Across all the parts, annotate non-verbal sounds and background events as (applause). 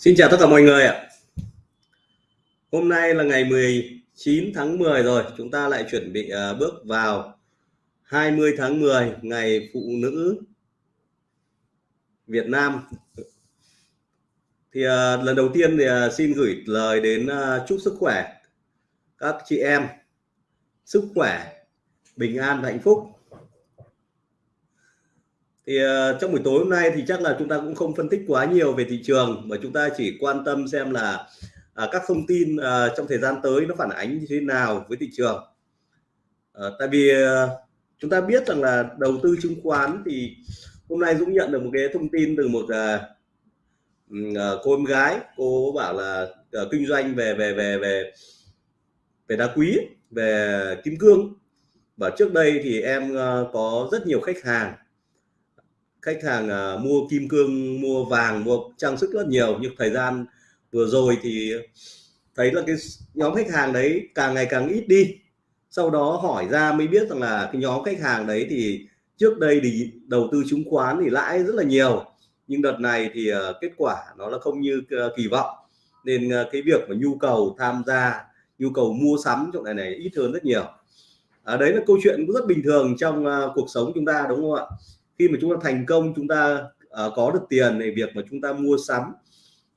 Xin chào tất cả mọi người ạ. Hôm nay là ngày 19 tháng 10 rồi, chúng ta lại chuẩn bị uh, bước vào 20 tháng 10 ngày phụ nữ Việt Nam. Thì uh, lần đầu tiên thì uh, xin gửi lời đến uh, chúc sức khỏe các chị em, sức khỏe, bình an và hạnh phúc thì uh, trong buổi tối hôm nay thì chắc là chúng ta cũng không phân tích quá nhiều về thị trường mà chúng ta chỉ quan tâm xem là uh, các thông tin uh, trong thời gian tới nó phản ánh như thế nào với thị trường. Uh, tại vì uh, chúng ta biết rằng là đầu tư chứng khoán thì hôm nay Dũng nhận được một cái thông tin từ một uh, cô em gái cô bảo là uh, kinh doanh về về về về về đá quý về kim cương. Và trước đây thì em uh, có rất nhiều khách hàng khách hàng uh, mua kim cương mua vàng mua trang sức rất nhiều nhưng thời gian vừa rồi thì thấy là cái nhóm khách hàng đấy càng ngày càng ít đi. Sau đó hỏi ra mới biết rằng là cái nhóm khách hàng đấy thì trước đây thì đầu tư chứng khoán thì lãi rất là nhiều nhưng đợt này thì uh, kết quả nó là không như uh, kỳ vọng. Nên uh, cái việc mà nhu cầu tham gia nhu cầu mua sắm chỗ này này ít hơn rất nhiều. À, đấy là câu chuyện cũng rất bình thường trong uh, cuộc sống chúng ta đúng không ạ? Khi mà chúng ta thành công chúng ta uh, có được tiền này việc mà chúng ta mua sắm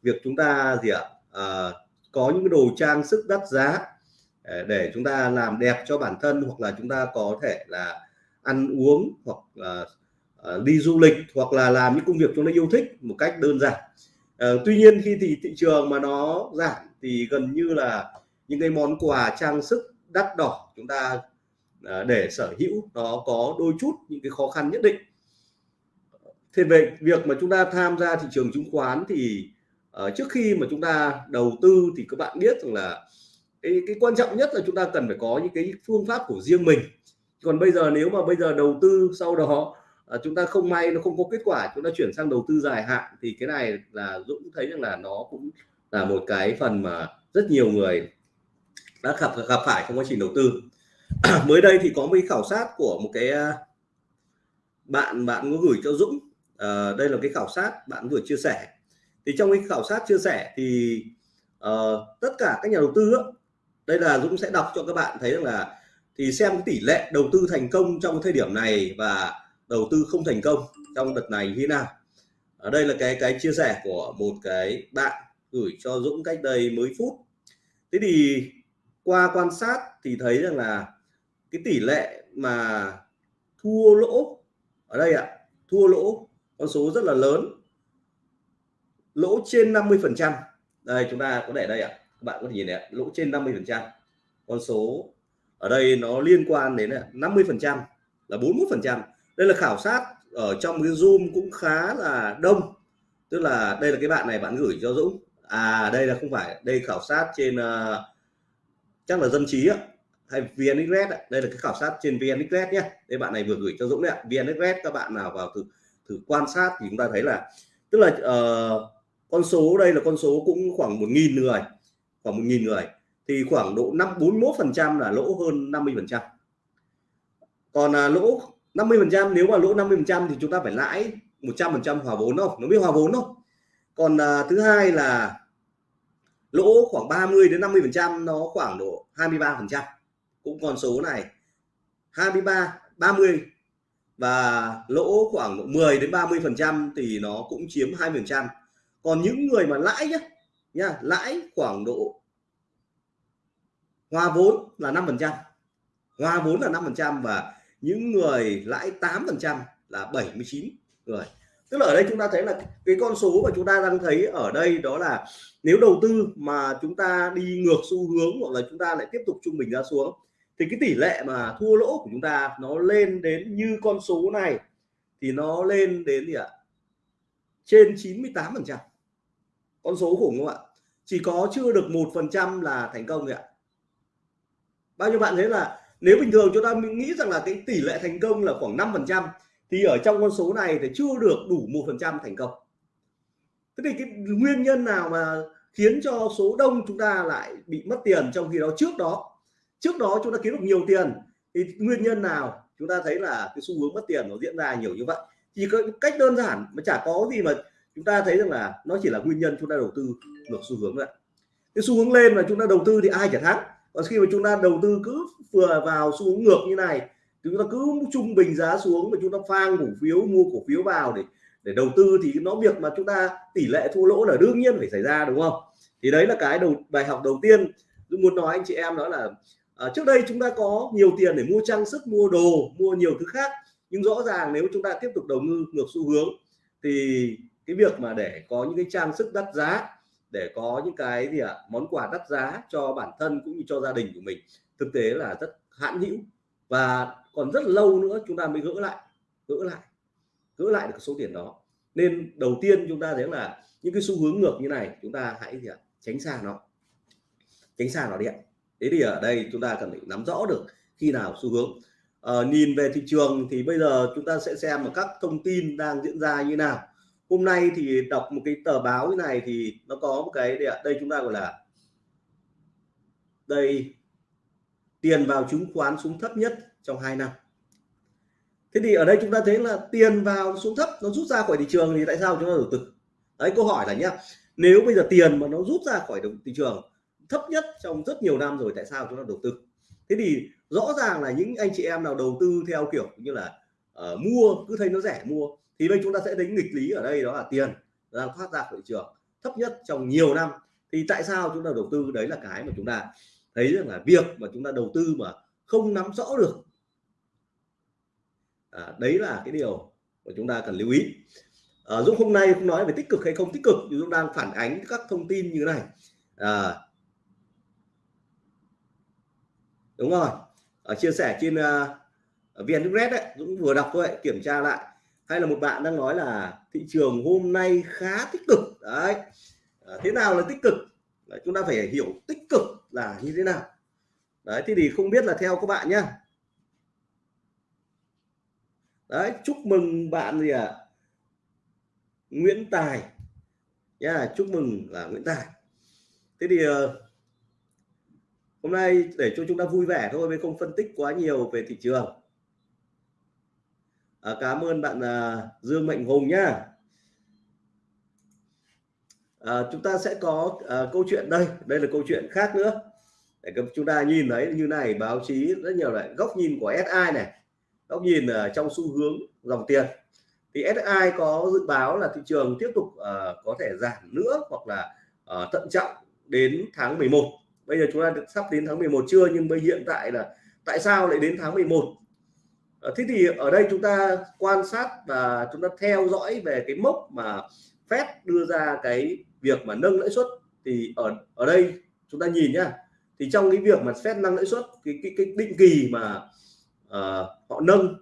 việc chúng ta gì ạ uh, có những cái đồ trang sức đắt giá ờ, để chúng ta làm đẹp cho bản thân hoặc là chúng ta có thể là ăn uống hoặc là uh, đi du lịch hoặc là làm những công việc chúng ta yêu thích một cách đơn giản. Uh, tuy nhiên khi thì thị trường mà nó giảm thì gần như là những cái món quà trang sức đắt đỏ chúng ta uh, để sở hữu nó có đôi chút những cái khó khăn nhất định thì về việc mà chúng ta tham gia thị trường chứng khoán thì uh, trước khi mà chúng ta đầu tư thì các bạn biết rằng là cái, cái quan trọng nhất là chúng ta cần phải có những cái phương pháp của riêng mình. Còn bây giờ nếu mà bây giờ đầu tư sau đó uh, chúng ta không may nó không có kết quả chúng ta chuyển sang đầu tư dài hạn thì cái này là Dũng thấy rằng là nó cũng là một cái phần mà rất nhiều người đã gặp gặp phải trong quá trình đầu tư. (clears throat) Mới đây thì có một khảo sát của một cái ờ, bạn bạn có gửi cho Dũng uh, đây là cái khảo sát bạn vừa chia sẻ. Thì trong cái khảo sát chia sẻ thì uh, tất cả các nhà đầu tư đó, đây là Dũng sẽ đọc cho các bạn thấy rằng là thì xem cái tỷ lệ đầu tư thành công trong thời điểm này và đầu tư không thành công trong đợt này như thế nào. Ở đây là cái cái chia sẻ của một cái bạn gửi cho Dũng cách đây mấy phút. Thế thì qua quan sát thì thấy rằng là cái tỷ lệ mà thua lỗ ở đây ạ thua lỗ con số rất là lớn. Lỗ trên 50 phần trăm. Đây chúng ta có để đây ạ. À? các bạn có thể nhìn này lỗ trên 50 phần trăm. Con số ở đây nó liên quan đến 50 phần trăm là 41 phần trăm. Đây là khảo sát ở trong cái zoom cũng khá là đông. Tức là đây là cái bạn này bạn gửi cho Dũng. À đây là không phải. Đây khảo sát trên uh, chắc là dân trí á hay VNXRED đây là cái khảo sát trên VNXRED nhé. Đây bạn này vừa gửi cho Dũng đấy ạ. VNXRED các bạn nào vào thử thử quan sát thì chúng ta thấy là tức là uh, con số đây là con số cũng khoảng một nghìn người khoảng một nghìn người. Thì khoảng độ 5 41 phần trăm là lỗ hơn 50 phần trăm. Còn uh, lỗ 50 phần trăm nếu mà lỗ 50 phần trăm thì chúng ta phải lãi 100 phần trăm hòa vốn không? Nó biết hòa vốn không? Còn uh, thứ hai là lỗ khoảng 30 đến 50 phần trăm nó khoảng độ 23 phần trăm. Cũng con số này 23 30 và lỗ khoảng 10 đến 30 phần trăm thì nó cũng chiếm 2 phần trăm. Còn những người mà lãi nhá nhá, lãi khoảng độ hòa vốn là 5 phần trăm. Hòa vốn là 5 phần trăm và những người lãi 8 phần trăm là 79 người. Tức là ở đây chúng ta thấy là cái con số mà chúng ta đang thấy ở đây đó là nếu đầu tư mà chúng ta đi ngược xu hướng hoặc là chúng ta lại tiếp tục trung bình ra xuống thì cái tỷ lệ mà thua lỗ của chúng ta nó lên đến như con số này thì nó lên đến gì ạ? Trên 98 phần trăm. Con số khủng không ạ? Chỉ có chưa được một phần trăm là thành công ạ. Bao nhiêu bạn thấy là nếu bình thường chúng ta nghĩ rằng là cái tỷ lệ thành công là khoảng 5 phần trăm thì ở trong con số này thì chưa được đủ một phần trăm thành công. Thế thì cái nguyên nhân nào mà khiến cho số đông chúng ta lại bị mất tiền trong khi đó trước đó? Trước đó chúng ta kiếm được nhiều tiền, thì nguyên nhân nào chúng ta thấy là cái xu hướng mất tiền nó diễn ra nhiều như vậy? Chỉ có cách đơn giản mà chả có gì mà chúng ta thấy rằng là nó chỉ là nguyên nhân chúng ta đầu tư ngược xu hướng vậy cái xu hướng lên mà chúng ta đầu tư thì ai chả thắng. Còn khi mà chúng ta đầu tư cứ vừa vào xu hướng ngược như này chúng ta cứ trung bình giá xuống mà chúng ta phang cổ phiếu, mua cổ phiếu vào để để đầu tư thì nó việc mà chúng ta tỷ lệ thua lỗ là đương nhiên phải xảy ra, đúng không? Thì đấy là cái đầu, bài học đầu tiên. Tôi muốn nói anh chị em đó là à, trước đây chúng ta có nhiều tiền để mua trang sức mua đồ mua nhiều thứ khác. Nhưng rõ ràng nếu chúng ta tiếp tục đầu tư ngược xu hướng thì cái việc mà để có những cái trang sức đắt giá để có những cái gì ạ à, món quà đắt giá cho bản thân cũng như cho gia đình của mình thực tế là rất hãn hữu. Và còn rất lâu nữa chúng ta mới gỡ lại gỡ lại gỡ lại được số tiền đó. Nên đầu tiên chúng ta thấy là những cái xu hướng ngược như này chúng ta hãy gì ạ à, tránh xa nó tránh xa nó đi ạ thế thì ở đây chúng ta cần phải nắm rõ được khi nào xu hướng. À, nhìn về thị trường thì bây giờ chúng ta sẽ xem một các thông tin đang diễn ra như nào. Hôm nay thì đọc một cái tờ báo như này thì nó có một cái đây, đây chúng ta gọi là đây tiền vào chứng khoán xuống thấp nhất trong 2 năm. Thế thì ở đây chúng ta thấy là tiền vào xuống thấp nó rút ra khỏi thị trường thì tại sao chúng ta đầu tư đấy câu hỏi là nhá nếu bây giờ tiền mà nó rút ra khỏi thị trường thấp nhất trong rất nhiều năm rồi tại sao chúng ta đầu tư? Thế thì rõ ràng là những anh chị em nào đầu tư theo kiểu như là uh, mua cứ thấy nó rẻ mua thì đây chúng ta sẽ thấy nghịch lý ở đây đó là tiền đang thoát ra khỏi thị trường thấp nhất trong nhiều năm. Thì tại sao chúng ta đầu tư? Đấy là cái mà chúng ta thấy rằng là việc mà chúng ta đầu tư mà không nắm rõ được. À, đấy là cái điều mà chúng ta cần lưu ý. À, Dũng hôm nay không nói về tích cực hay không tích cực Dũng đang phản ánh các thông tin như thế này. À, đúng rồi. Ở chia sẻ trên uh, vn đấy Dũng vừa đọc thôi kiểm tra lại. Hay là một bạn đang nói là thị trường hôm nay khá tích cực. Đấy. À, thế nào là tích cực? Đấy, chúng ta phải hiểu tích cực là như thế nào. Đấy thì thì không biết là theo các bạn nhá. Đấy chúc mừng bạn gì ạ? À? Nguyễn Tài. Nha yeah, chúc mừng là Nguyễn Tài. Thế thì uh, hôm nay để cho chúng ta vui vẻ thôi mới không phân tích quá nhiều về thị trường. À, cảm ơn bạn à, Dương Mạnh Hùng nhá. À, chúng ta sẽ có à, câu chuyện đây. Đây là câu chuyện khác nữa. Để chúng ta nhìn thấy như này báo chí rất nhiều lại góc nhìn của SI này. Góc nhìn ở trong xu hướng dòng tiền. Thì SI có dự báo là thị trường tiếp tục uh, có thể giảm nữa hoặc là uh, thận trọng đến tháng 11 bây giờ chúng ta sắp đến tháng 11 chưa? Nhưng bây hiện tại là tại sao lại đến tháng 11 à, ờ, thế thì ở đây chúng ta quan sát và chúng ta theo dõi về cái mốc mà Fed đưa ra cái việc mà nâng lãi suất. Thì ở ở đây chúng ta nhìn nhá. Thì trong cái việc mà Fed nâng lãi suất cái cái, cái định kỳ mà uh, họ nâng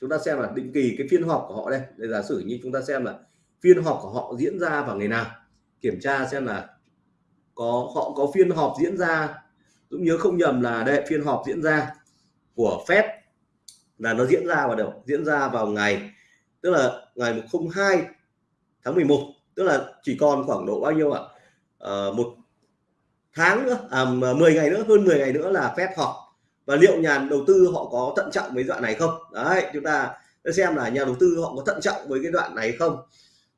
chúng ta xem là định kỳ cái phiên họp của họ đây. Để giả sử như chúng ta xem là phiên họp của họ diễn ra vào ngày nào. Kiểm tra xem là có họ có phiên họp diễn ra cũng nhớ không nhầm là đây phiên họp diễn ra của Fed là nó diễn ra vào đâu? Diễn ra vào ngày tức là ngày 02 tháng 11 tức là chỉ còn khoảng độ bao nhiêu ạ? À, một tháng nữa à, 10 ngày nữa hơn 10 ngày nữa là Fed họp. Và liệu nhà đầu tư họ có thận trọng với đoạn này không? Đấy chúng ta xem là nhà đầu tư họ có thận trọng với cái đoạn này không?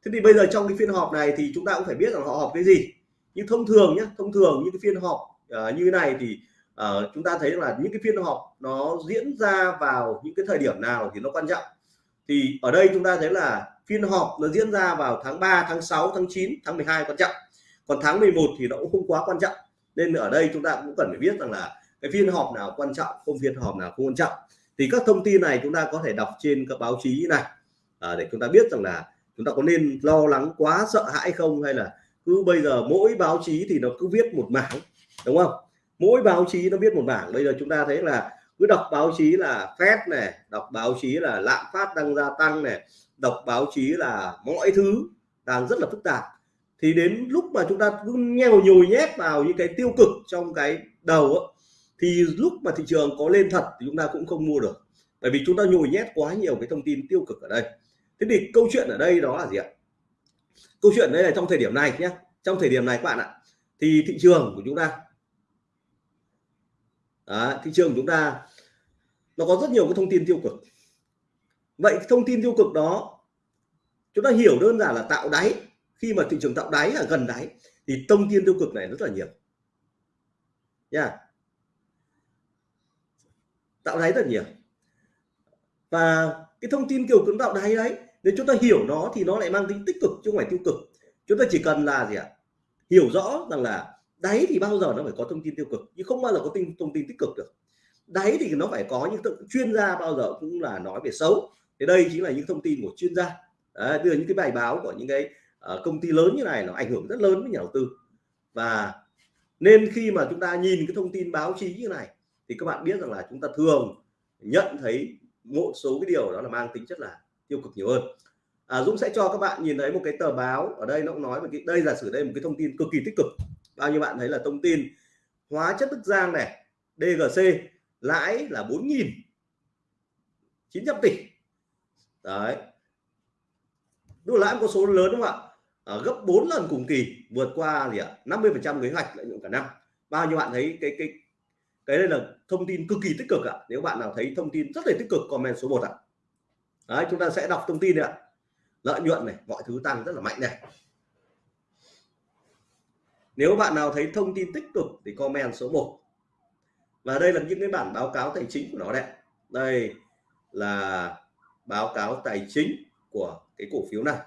Thế thì bây giờ trong cái phiên họp này thì chúng ta cũng phải biết rằng họ họp cái gì nhưng thông thường nhé thông thường những cái phiên họp uh, như này thì uh, chúng ta thấy là những cái phiên họp nó diễn ra vào những cái thời điểm nào thì nó quan trọng. Thì ở đây chúng ta thấy là phiên họp nó diễn ra vào tháng 3 tháng 6 tháng 9 tháng 12 quan trọng. Còn tháng 11 thì nó cũng không quá quan trọng. Nên ở đây chúng ta cũng cần phải biết rằng là cái phiên họp nào quan trọng không phiên họp nào không quan trọng. Thì các thông tin này chúng ta có thể đọc trên các báo chí này à, để chúng ta biết rằng là chúng ta có nên lo lắng quá sợ hãi không hay là cứ bây giờ mỗi báo chí thì nó cứ viết một mảng đúng không? Mỗi báo chí nó viết một mảng. bây giờ chúng ta thấy là cứ đọc báo chí là phép này đọc báo chí là lạm phát đang gia tăng này đọc báo chí là mọi thứ đang rất là phức tạp. Thì đến lúc mà chúng ta cứ nhèo nhồi nhét vào những cái tiêu cực trong cái đầu ấy, thì lúc mà thị trường có lên thật thì chúng ta cũng không mua được. Bởi vì chúng ta nhồi nhét quá nhiều cái thông tin tiêu cực ở đây. Thế thì câu chuyện ở đây đó là gì ạ? Câu chuyện đây là trong thời điểm này nhé. Trong thời điểm này các bạn ạ thì thị trường của chúng ta Đó, thị trường của chúng ta nó có rất nhiều cái thông tin tiêu cực. Vậy thông tin tiêu cực đó chúng ta hiểu đơn giản là tạo đáy. Khi mà thị trường tạo đáy ở gần đáy thì thông tin tiêu cực này rất là nhiều. Nha. Tạo đáy rất nhiều. Và cái thông tin kiểu cứng tạo đáy đấy nếu chúng ta hiểu nó thì nó lại mang tính tích cực chứ không phải tiêu cực. Chúng ta chỉ cần là gì ạ? Hiểu rõ rằng là đáy thì bao giờ nó phải có thông tin tiêu cực nhưng không bao giờ có tin thông tin tích cực được. Đáy thì nó phải có những chuyên gia bao giờ cũng là nói về xấu. Thì đây chính là những thông tin của chuyên gia. Đấy, đưa những cái bài báo của những cái uh, công ty lớn như này nó ảnh hưởng rất lớn với nhà đầu tư. Và nên khi mà chúng ta nhìn cái thông tin báo chí như này thì các bạn biết rằng là chúng ta thường nhận thấy một số cái điều đó là mang tính chất là tiêu cực nhiều hơn. À, Dũng sẽ cho các bạn nhìn thấy một cái tờ báo ở đây nó cũng nói về cái đây giả sử đây một cái thông tin cực kỳ tích cực. Bao nhiêu bạn thấy là thông tin hóa chất Đức Giang này DGC lãi là 4.000 900 tỷ. Đấy. Đúng lãi có số lớn đúng không ạ? À, gấp 4 lần cùng kỳ vượt qua gì ạ? 50 phần trăm kế hoạch lợi nhuận cả năm. Bao nhiêu bạn thấy cái cái cái đây là thông tin cực kỳ tích cực ạ? Nếu bạn nào thấy thông tin rất là tích cực comment số 1 ạ đấy chúng ta sẽ đọc thông tin ạ. Lợi nhuận này mọi thứ tăng rất là mạnh này. Nếu bạn nào thấy thông tin tích cực thì comment số 1 và đây là những cái bản báo cáo tài chính của nó đấy đây là báo cáo tài chính của cái cổ phiếu này.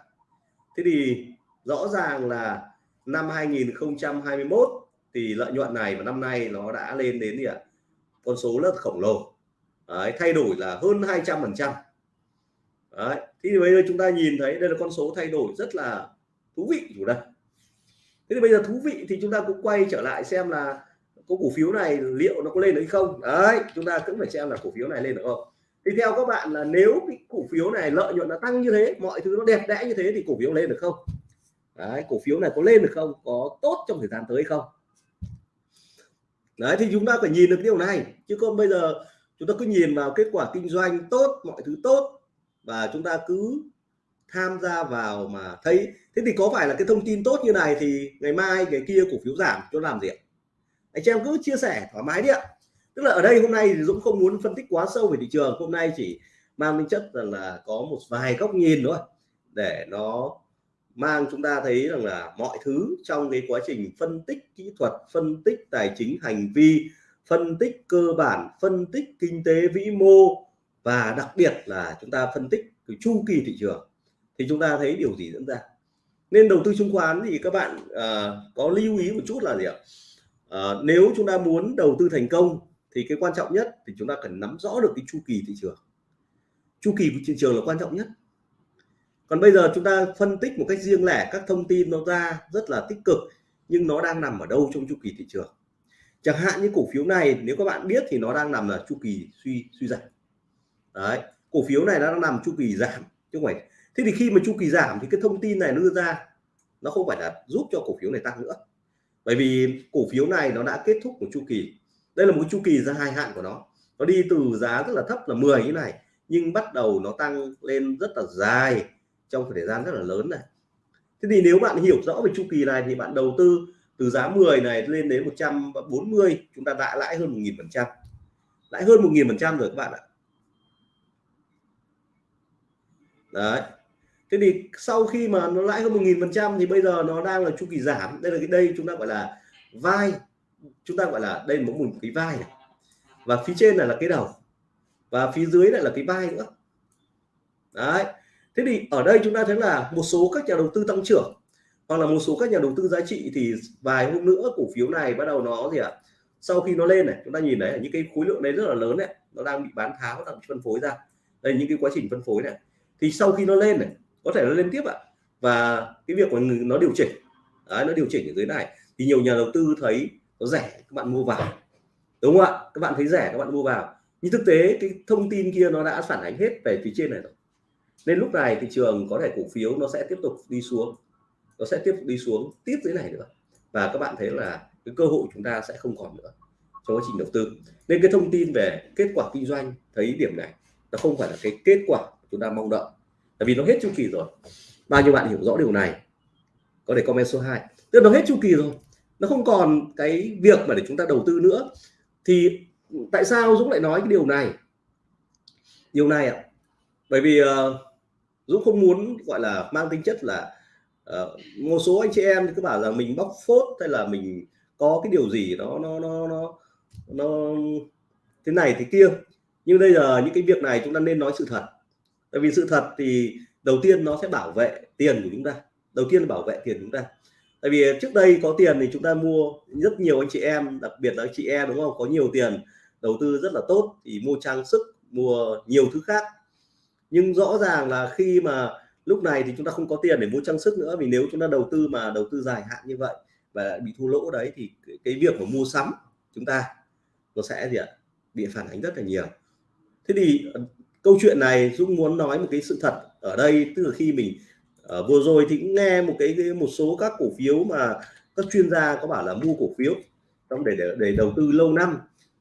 Thế thì rõ ràng là năm 2021 thì lợi nhuận này và năm nay nó đã lên đến gì ạ? Con số rất khổng lồ. Đấy, thay đổi là hơn 200 phần trăm. Đấy. thì bây giờ chúng ta nhìn thấy đây là con số thay đổi rất là thú vị chủ đây. Thế thì bây giờ thú vị thì chúng ta cũng quay trở lại xem là có cổ phiếu này liệu nó có lên được hay không. Đấy, chúng ta cũng phải xem là cổ phiếu này lên được không. Thì theo các bạn là nếu cái cổ phiếu này lợi nhuận nó tăng như thế, mọi thứ nó đẹp đẽ như thế thì cổ phiếu lên được không? Đấy, cổ phiếu này có lên được không? Có tốt trong thời gian tới không? Đấy, thì chúng ta phải nhìn được điều này. Chứ không bây giờ chúng ta cứ nhìn vào kết quả kinh doanh tốt, mọi thứ tốt và chúng ta cứ tham gia vào mà thấy. Thế thì có phải là cái thông tin tốt như này thì ngày mai cái kia cổ phiếu giảm cho làm gì ạ? Anh chị em cứ chia sẻ thoải mái đi ạ. Tức là ở đây hôm nay thì Dũng không muốn phân tích quá sâu về thị trường. Hôm nay chỉ mang tính chất rằng là có một vài góc nhìn thôi, để nó mang chúng ta thấy rằng là mọi thứ trong cái quá trình phân tích kỹ thuật, phân tích tài chính, hành vi, phân tích cơ bản, phân tích kinh tế vĩ mô và đặc biệt là chúng ta phân tích cái chu kỳ thị trường thì chúng ta thấy điều gì diễn ra. Nên đầu tư chứng khoán thì các bạn à, có lưu ý một chút là gì ạ? À, nếu chúng ta muốn đầu tư thành công thì cái quan trọng nhất thì chúng ta cần nắm rõ được cái chu kỳ thị trường. Chu kỳ thị trường là quan trọng nhất. Còn bây giờ chúng ta phân tích một cách riêng lẻ các thông tin nó ra rất là tích cực nhưng nó đang nằm ở đâu trong chu kỳ thị trường? Chẳng hạn như cổ phiếu này nếu các bạn biết thì nó đang nằm ở chu kỳ suy suy giảm đấy, cổ phiếu này nó đang nằm chu kỳ giảm, chứ không phải. Thế thì khi mà chu kỳ giảm thì cái thông tin này nó đưa ra, nó không phải là giúp cho cổ phiếu này tăng nữa. Bởi vì cổ phiếu này nó đã kết thúc một chu kỳ. Đây là một chu kỳ ra hai hạn của nó. Nó đi từ giá rất là thấp là 10 như này, nhưng bắt đầu nó tăng lên rất là dài trong thời gian rất là lớn này. Thế thì nếu bạn hiểu rõ về chu kỳ này thì bạn đầu tư từ giá 10 này lên đến 140 chúng ta đã lãi hơn 1.000 phần trăm. Lãi hơn 1.000 phần trăm rồi các bạn ạ. Đấy. Thế thì sau khi mà nó lãi hơn 1.000 phần trăm thì bây giờ nó đang là chu kỳ giảm. Đây là cái đây chúng ta gọi là vai. Chúng ta gọi là đây là một cái vai này. Và phía trên này là cái đầu. Và phía dưới lại là cái vai nữa. Đấy. Thế thì ở đây chúng ta thấy là một số các nhà đầu tư tăng trưởng hoặc là một số các nhà đầu tư giá trị thì vài hôm nữa cổ phiếu này bắt đầu nó gì ạ? À? sau khi nó lên này, chúng ta nhìn thấy những cái khối lượng đấy rất là lớn này. Nó đang bị bán tháo, đang bị phân phối ra. Đây những cái quá trình phân phối này thì sau khi nó lên này có thể nó lên tiếp ạ. À. và cái việc của nó điều chỉnh đấy, nó điều chỉnh ở dưới này thì nhiều nhà đầu tư thấy nó rẻ các bạn mua vào. Đúng không ạ? Các bạn thấy rẻ các bạn mua vào. Nhưng thực tế cái thông tin kia nó đã phản ánh hết về phía trên này rồi. Nên lúc này thị trường có thể cổ phiếu nó sẽ tiếp tục đi xuống. Nó sẽ tiếp tục đi xuống tiếp dưới này nữa. Và các bạn thấy là cái cơ hội chúng ta sẽ không còn nữa trong quá trình đầu tư. Nên cái thông tin về kết quả kinh doanh thấy điểm này nó không phải là cái kết quả chúng ta mong đợi. Tại vì nó hết chu kỳ rồi. Bao nhiêu bạn hiểu rõ điều này có thể comment số 2 tức nó hết chu kỳ rồi. Nó không còn cái việc mà để chúng ta đầu tư nữa. Thì tại sao Dũng lại nói cái điều này? Điều này ạ. Bởi vì uh, Dũng không muốn gọi là mang tính chất là uh, một số anh chị em cứ bảo là mình bóc phốt hay là mình có cái điều gì đó nó nó nó nó thế này thế kia. Nhưng bây giờ những cái việc này chúng ta nên nói sự thật tại vì sự thật thì đầu tiên nó sẽ bảo vệ tiền của chúng ta. Đầu tiên là bảo vệ tiền của chúng ta. Tại vì trước đây có tiền thì chúng ta mua rất nhiều anh chị em, đặc biệt là anh chị em đúng không? Có nhiều tiền, đầu tư rất là tốt, thì mua trang sức, mua nhiều thứ khác. Nhưng rõ ràng là khi mà lúc này thì chúng ta không có tiền để mua trang sức nữa, vì nếu chúng ta đầu tư mà đầu tư dài hạn như vậy và bị thua lỗ đấy thì cái việc mà mua sắm chúng ta nó sẽ gì ạ? Bị phản ánh rất là nhiều. Thế thì câu chuyện này Dũng muốn nói một cái sự thật ở đây tức là khi mình uh, vừa rồi thì cũng nghe một cái, cái một số các cổ phiếu mà các chuyên gia có bảo là mua cổ phiếu trong để, để để đầu tư lâu năm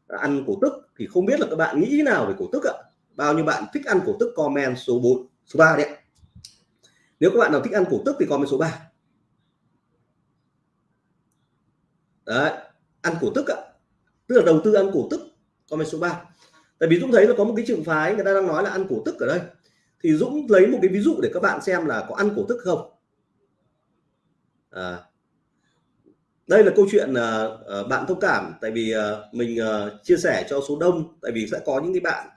ăn cổ tức thì không biết là các bạn nghĩ nào về cổ tức ạ. Bao nhiêu bạn thích ăn cổ tức comment số 4 số 3 đấy nếu các bạn nào thích ăn cổ tức thì comment số 3 đấy ăn cổ tức ạ. Tức là đầu tư ăn cổ tức comment số 3 tại vì Dũng thấy là có một cái trường phái người ta đang nói là ăn cổ tức ở đây. Thì Dũng lấy một cái ví dụ để các bạn xem là có ăn cổ tức không. À, đây là câu chuyện uh, bạn thông cảm. Tại vì uh, mình uh, chia sẻ cho số đông. Tại vì sẽ có những cái bạn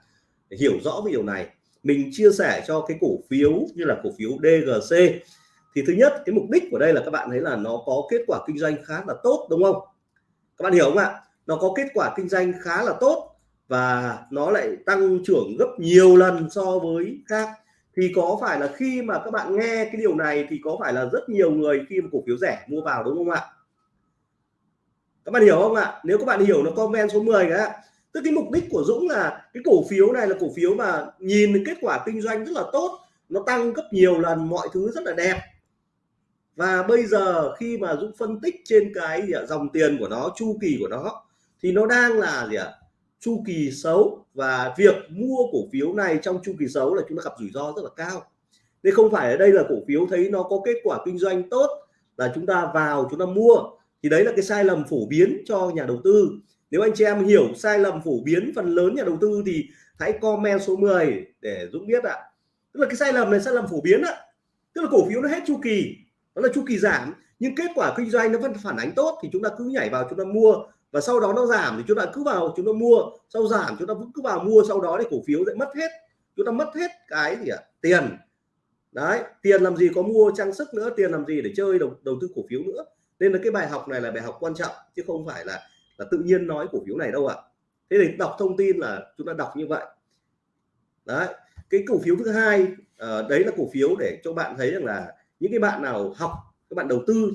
hiểu rõ về điều này. Mình chia sẻ cho cái cổ phiếu như là cổ phiếu DGC thì thứ nhất cái mục đích của đây là các bạn thấy là nó có kết quả kinh doanh khá là tốt đúng không? Các bạn hiểu không ạ? Nó có kết quả kinh doanh khá là tốt và nó lại tăng trưởng gấp nhiều lần so với khác. Thì có phải là khi mà các bạn nghe cái điều này thì có phải là rất nhiều người khi mà cổ phiếu rẻ mua vào đúng không ạ? Các bạn hiểu không ạ? Nếu các bạn hiểu nó comment số 10 cái tức cái mục đích của Dũng là cái cổ phiếu này là cổ phiếu mà nhìn kết quả kinh doanh rất là tốt nó tăng gấp nhiều lần mọi thứ rất là đẹp. Và bây giờ khi mà Dũng phân tích trên cái gì à, dòng tiền của nó chu kỳ của nó thì nó đang là gì ạ? Chu kỳ xấu và việc mua cổ phiếu này trong chu kỳ xấu là chúng ta gặp rủi ro rất là cao. Nên không phải ở đây là cổ phiếu thấy nó có kết quả kinh doanh tốt là chúng ta vào, chúng ta mua. Thì đấy là cái sai lầm phổ biến cho nhà đầu tư. Nếu anh chị em hiểu sai lầm phổ biến phần lớn nhà đầu tư thì hãy comment số 10 để Dũng biết ạ. Tức là cái sai lầm này, sai lầm phổ biến ạ. Tức là cổ phiếu nó hết chu kỳ, nó là chu kỳ giảm, nhưng kết quả kinh doanh nó vẫn phản ánh tốt thì chúng ta cứ nhảy vào, chúng ta mua và sau đó nó giảm thì chúng ta cứ vào chúng ta mua. Sau giảm chúng ta vẫn cứ vào mua sau đó thì cổ phiếu sẽ mất hết. Chúng ta mất hết cái gì ạ? À? tiền. Đấy tiền làm gì có mua trang sức nữa tiền làm gì để chơi đầu, đầu tư cổ phiếu nữa. Nên là cái bài học này là bài học quan trọng chứ không phải là là tự nhiên nói cổ phiếu này đâu ạ. À. thế thì đọc thông tin là chúng ta đọc như vậy. Đấy cái cổ phiếu thứ hai à, đấy là cổ phiếu để cho bạn thấy rằng là những cái bạn nào học các bạn đầu tư.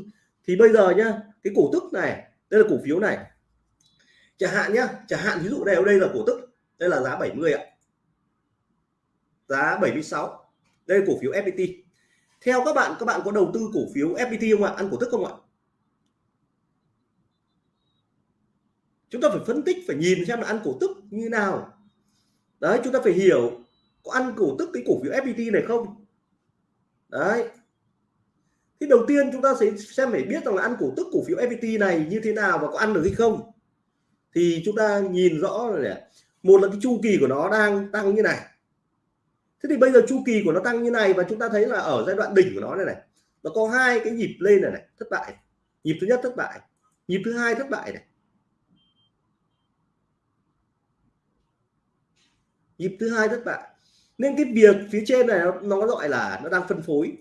Thì bây giờ nhá cái cổ tức này đây là cổ phiếu này chẳng hạn nhá, chẳng hạn ví dụ đây đây là cổ tức, đây là giá 70 ạ. Giá 76 đây là cổ phiếu FPT theo các bạn các bạn có đầu tư cổ phiếu FPT không ạ? Ăn cổ tức không ạ? Chúng ta phải phân tích, phải nhìn xem là ăn cổ tức như nào. Đấy, chúng ta phải hiểu có ăn cổ tức cái cổ phiếu FPT này không. Đấy. Thì đầu tiên chúng ta sẽ xem, phải biết rằng là ăn cổ tức cổ phiếu FPT này như thế nào và có ăn được hay không thì chúng ta nhìn rõ rồi này một là cái chu kỳ của nó đang tăng như này. Thế thì bây giờ chu kỳ của nó tăng như này và chúng ta thấy là ở giai đoạn đỉnh của nó này này nó có hai cái nhịp lên này này thất bại. Nhịp thứ nhất thất bại nhịp thứ hai thất bại này. Nhịp thứ hai thất bại. Nên cái việc phía trên này nó, nó gọi là nó đang phân phối.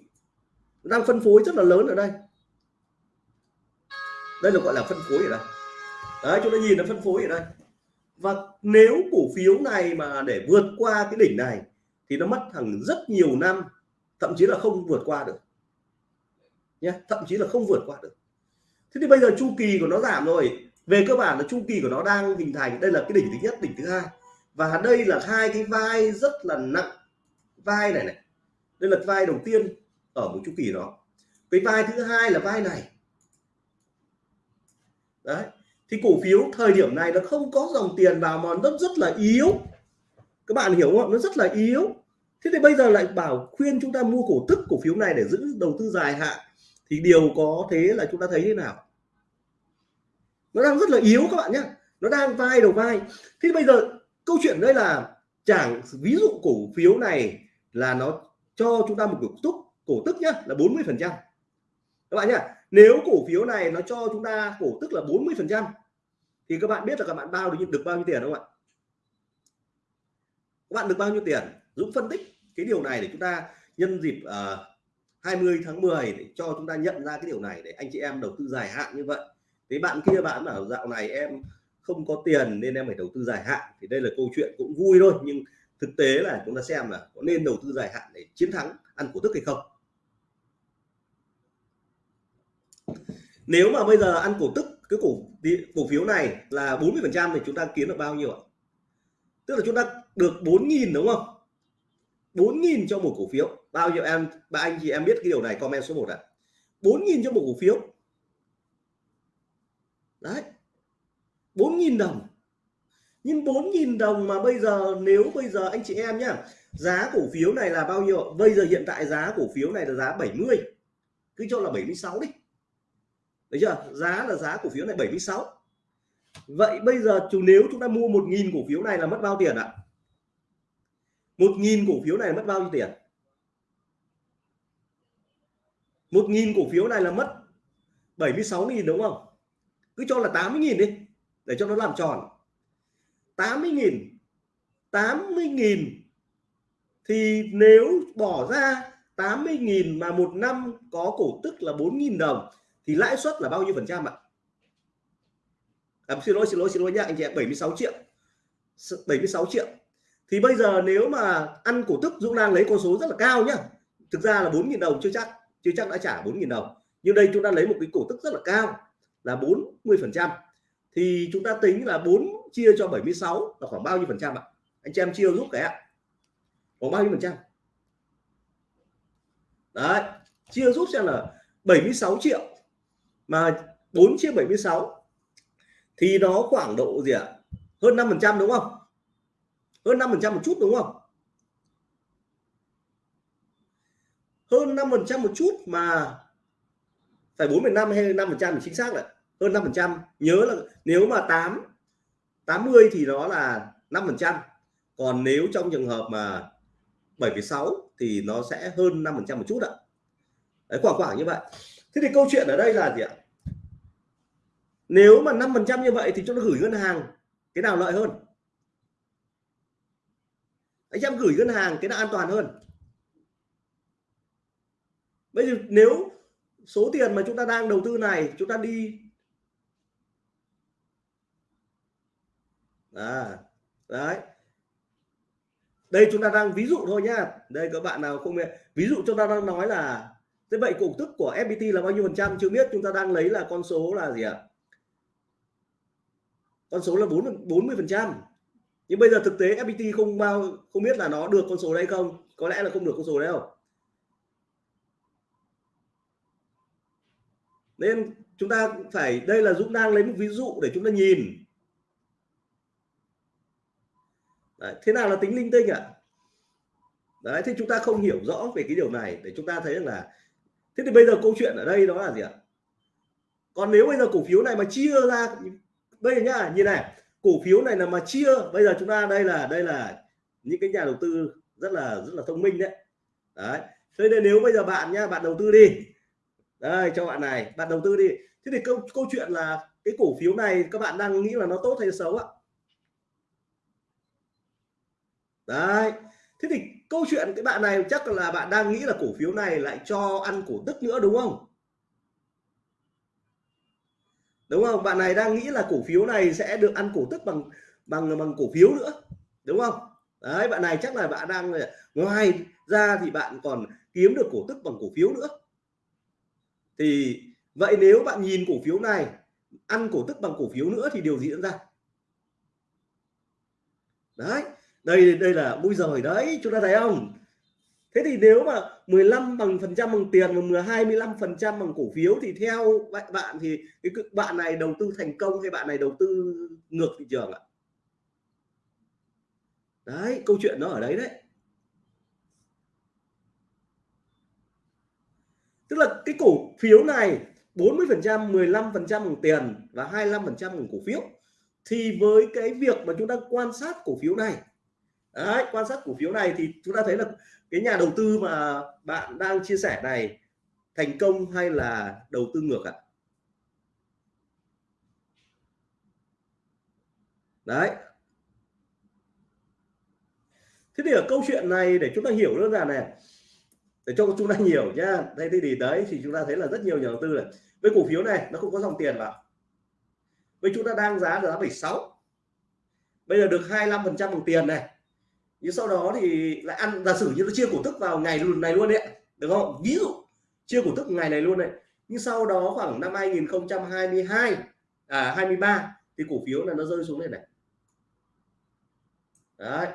Nó đang phân phối rất là lớn ở đây. Đây là gọi là phân phối ở đây đấy, chúng ta nhìn nó phân phối ở đây. Và nếu cổ phiếu này mà để vượt qua cái đỉnh này, thì nó mất thằng rất nhiều năm, thậm chí là không vượt qua được. Nhé thậm chí là không vượt qua được. Thế thì bây giờ chu kỳ của nó giảm rồi. Về cơ bản là chu kỳ của nó đang hình thành. Đây là cái đỉnh thứ nhất, đỉnh thứ hai. Và đây là hai cái vai rất là nặng. Vai này này. Đây là vai đầu tiên ở một chu kỳ đó. Cái vai thứ hai là vai này. Đấy thì cổ phiếu thời điểm này nó không có dòng tiền vào mà nó rất là yếu. Các bạn hiểu không nó rất là yếu. Thế thì bây giờ lại bảo khuyên chúng ta mua cổ tức cổ phiếu này để giữ đầu tư dài hạn. Thì điều có thế là chúng ta thấy thế nào? Nó đang rất là yếu các bạn nhé. Nó đang vai đầu vai. Thế bây giờ câu chuyện đây là chẳng ví dụ cổ phiếu này là nó cho chúng ta một cổ tức cổ tức nhá, là 40 phần trăm. Các bạn nhá nếu cổ phiếu này nó cho chúng ta cổ tức là 40 phần trăm thì các bạn biết là các bạn bao được được bao nhiêu tiền không ạ? Các bạn được bao nhiêu tiền? Dũng phân tích cái điều này để chúng ta nhân dịp ờ, uh, 20 tháng 10 để cho chúng ta nhận ra cái điều này để anh chị em đầu tư dài hạn như vậy. Thế bạn kia bạn bảo dạo này em không có tiền nên em phải đầu tư dài hạn. Thì đây là câu chuyện cũng vui thôi nhưng thực tế là chúng ta xem là có nên đầu tư dài hạn để chiến thắng ăn cổ tức hay không. Nếu mà bây giờ ăn cổ tức, cái cổ cổ phiếu này là 40% thì chúng ta kiếm được bao nhiêu ạ? Tức là chúng ta được 4.000 đúng không? 4.000 cho một cổ phiếu. Bao nhiêu em, ba anh chị em biết cái điều này, comment số 1 ạ. à? 4.000 cho một cổ phiếu. Đấy. 4.000 đồng. Nhưng 4.000 đồng mà bây giờ, nếu bây giờ anh chị em nhá, giá cổ phiếu này là bao nhiêu bây giờ hiện tại giá cổ phiếu này là giá 70 cứ cho là 76 đi. Đấy chưa? Giá là giá cổ phiếu này 76 vậy bây giờ chủ nếu chúng ta mua 1.000 cổ phiếu này là mất bao tiền ạ? 1.000 cổ phiếu này mất bao nhiêu tiền? 1.000 cổ phiếu này là mất 76.000 đúng không? Cứ cho là 80.000 đi, để cho nó làm tròn. 80.000 80.000 thì nếu bỏ ra 80.000 mà một năm có cổ tức là 4.000 đồng thì lãi suất là bao nhiêu phần trăm ạ? À, xin lỗi xin lỗi xin lỗi nhá anh chị em 76 triệu. 76 triệu. Thì bây giờ nếu mà ăn cổ tức Dũng đang lấy con số rất là cao nhá. Thực ra là 4.000 đồng chưa chắc chưa chắc đã trả 4.000 đồng. Nhưng đây chúng ta lấy một cái cổ tức rất là cao là 40 phần trăm. Thì chúng ta tính là 4 chia cho 76 là khoảng bao nhiêu phần trăm ạ? Anh chị em chia giúp cái ạ. Khoảng bao nhiêu phần trăm? Đấy chia giúp xem là 76 triệu mà 4 chia 76 thì nó khoảng độ gì ạ? À? hơn 5 phần trăm đúng không? Hơn 5 phần trăm một chút đúng không? Hơn 5 phần trăm một chút mà phải 4,5 hay 5 phần trăm chính xác là hơn 5 phần trăm nhớ là nếu mà 8 80 thì nó là 5 phần trăm. Còn nếu trong trường hợp mà 7,6 thì nó sẽ hơn 5 phần trăm một chút ạ. Đấy, khoảng khoảng như vậy thế thì câu chuyện ở đây là gì ạ? Nếu mà 5 phần trăm như vậy thì chúng ta gửi ngân hàng cái nào lợi hơn? Anh em gửi ngân hàng cái nào an toàn hơn? Bây giờ nếu số tiền mà chúng ta đang đầu tư này chúng ta đi à, đấy. Đây chúng ta đang ví dụ thôi nhá. Đây các bạn nào không biết. Ví dụ chúng ta đang nói là thế vậy cổ tức của FPT là bao nhiêu phần trăm? Chưa biết chúng ta đang lấy là con số là gì ạ? Con số là 4 40 phần trăm. Nhưng bây giờ thực tế FPT không bao không biết là nó được con số đấy không? Có lẽ là không được con số đấy không nên chúng ta phải đây là Dũng đang lấy một ví dụ để chúng ta nhìn. Đấy, thế nào là tính linh tinh ạ? À? đấy thì chúng ta không hiểu rõ về cái điều này để chúng ta thấy là thế thì bây giờ câu chuyện ở đây đó là gì ạ? Còn nếu bây giờ cổ phiếu này mà chia ra, bây giờ nhá, như này, cổ phiếu này là mà chia, bây giờ chúng ta, đây là đây là những cái nhà đầu tư rất là rất là thông minh đấy. Đấy, thế nên nếu bây giờ bạn nhá, bạn đầu tư đi. Đây, cho bạn này, bạn đầu tư đi. Thế thì câu câu chuyện là cái cổ phiếu này các bạn đang nghĩ là nó tốt hay xấu ạ? Đấy, thế thì câu chuyện cái bạn này chắc là bạn đang nghĩ là cổ phiếu này lại cho ăn cổ tức nữa, đúng không? Đúng không? Bạn này đang nghĩ là cổ phiếu này sẽ được ăn cổ tức bằng bằng bằng cổ phiếu nữa, đúng không? Đấy, bạn này chắc là bạn đang ngoài ra thì bạn còn kiếm được cổ tức bằng cổ phiếu nữa. Thì vậy nếu bạn nhìn cổ phiếu này, ăn cổ tức bằng cổ phiếu nữa thì điều gì diễn ra? Đấy đây đây là mũi rồi đấy, chúng ta thấy không? Thế thì nếu mà 15 bằng phần trăm bằng tiền và 10 25 phần trăm bằng cổ phiếu thì theo bạn thì cái bạn này đầu tư thành công hay bạn này đầu tư ngược thị trường ạ? Đấy, câu chuyện nó ở đấy đấy. Tức là cái cổ phiếu này 40 phần trăm 15 phần trăm bằng tiền và 25 phần trăm bằng cổ phiếu thì với cái việc mà chúng ta quan sát cổ phiếu này đấy, quan sát cổ phiếu này thì chúng ta thấy là cái nhà đầu tư mà bạn đang chia sẻ này thành công hay là đầu tư ngược ạ? À? đấy. Thế thì ở câu chuyện này để chúng ta hiểu đơn giản này, để cho chúng ta hiểu nhá. Đây thì đấy, thì chúng ta thấy là rất nhiều nhà đầu tư này, với cổ phiếu này nó không có dòng tiền vào. Với chúng ta đang giá là giá 76 bây giờ được 25 phần trăm bằng tiền này nhưng sau đó thì lại ăn, giả sử như nó chia cổ tức vào ngày này luôn đấy được không? Ví dụ, chia cổ tức ngày này luôn này. Nhưng sau đó khoảng năm 2022 à 23 thì cổ phiếu là nó rơi xuống đây này. Đấy,